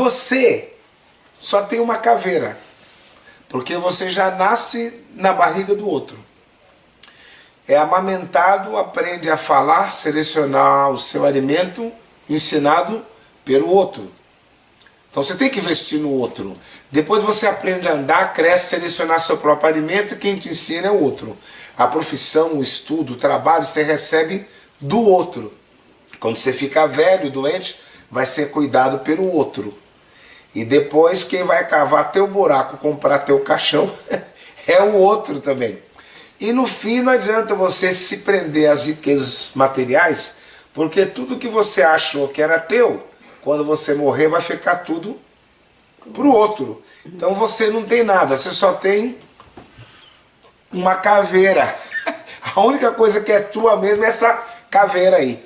Você só tem uma caveira, porque você já nasce na barriga do outro. É amamentado, aprende a falar, selecionar o seu alimento, ensinado pelo outro. Então você tem que investir no outro. Depois você aprende a andar, cresce, selecionar seu próprio alimento quem te ensina é o outro. A profissão, o estudo, o trabalho, você recebe do outro. Quando você fica velho, doente, vai ser cuidado pelo outro. E depois quem vai cavar teu buraco, comprar teu caixão, é o outro também. E no fim não adianta você se prender às riquezas materiais, porque tudo que você achou que era teu, quando você morrer vai ficar tudo para o outro. Então você não tem nada, você só tem uma caveira. A única coisa que é tua mesmo é essa caveira aí.